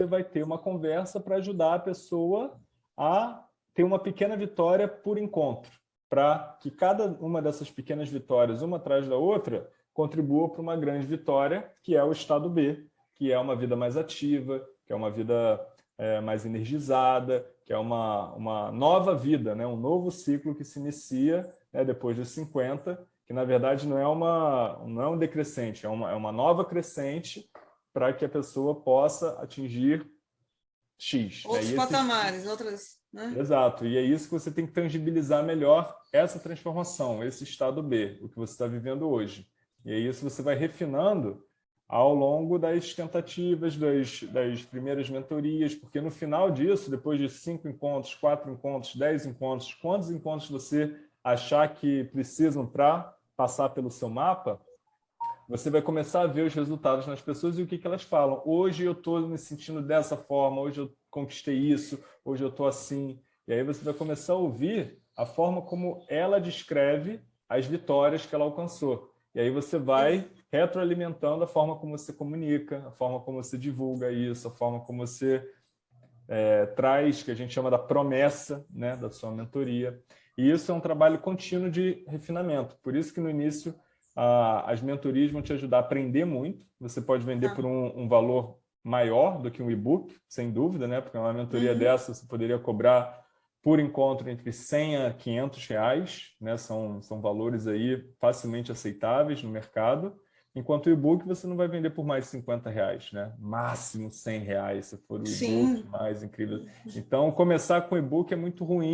você vai ter uma conversa para ajudar a pessoa a ter uma pequena vitória por encontro, para que cada uma dessas pequenas vitórias, uma atrás da outra, contribua para uma grande vitória, que é o estado B, que é uma vida mais ativa, que é uma vida é, mais energizada, que é uma, uma nova vida, né? um novo ciclo que se inicia né, depois dos 50, que na verdade não é, uma, não é um decrescente, é uma, é uma nova crescente para que a pessoa possa atingir X. Outros né? patamares, outras... Né? Exato, e é isso que você tem que tangibilizar melhor essa transformação, esse estado B, o que você está vivendo hoje. E é isso você vai refinando ao longo das tentativas, das, das primeiras mentorias, porque no final disso, depois de cinco encontros, quatro encontros, dez encontros, quantos encontros você achar que precisam para passar pelo seu mapa, você vai começar a ver os resultados nas pessoas e o que, que elas falam. Hoje eu estou me sentindo dessa forma, hoje eu conquistei isso, hoje eu estou assim. E aí você vai começar a ouvir a forma como ela descreve as vitórias que ela alcançou. E aí você vai retroalimentando a forma como você comunica, a forma como você divulga isso, a forma como você é, traz, que a gente chama da promessa né, da sua mentoria. E isso é um trabalho contínuo de refinamento. Por isso que no início a, as mentorias vão te ajudar a aprender muito. Você pode vender ah. por um, um, valor maior do que um e-book, sem dúvida, né? porque uma mentoria uhum. dessa você poderia cobrar por encontro entre 100 a 500 reais, né? são, são valores aí facilmente aceitáveis no mercado, enquanto o e-book você não vai vender por mais de 50 reais, né? máximo 100 reais, se for o e-book mais incrível. Então, começar com e-book é muito ruim,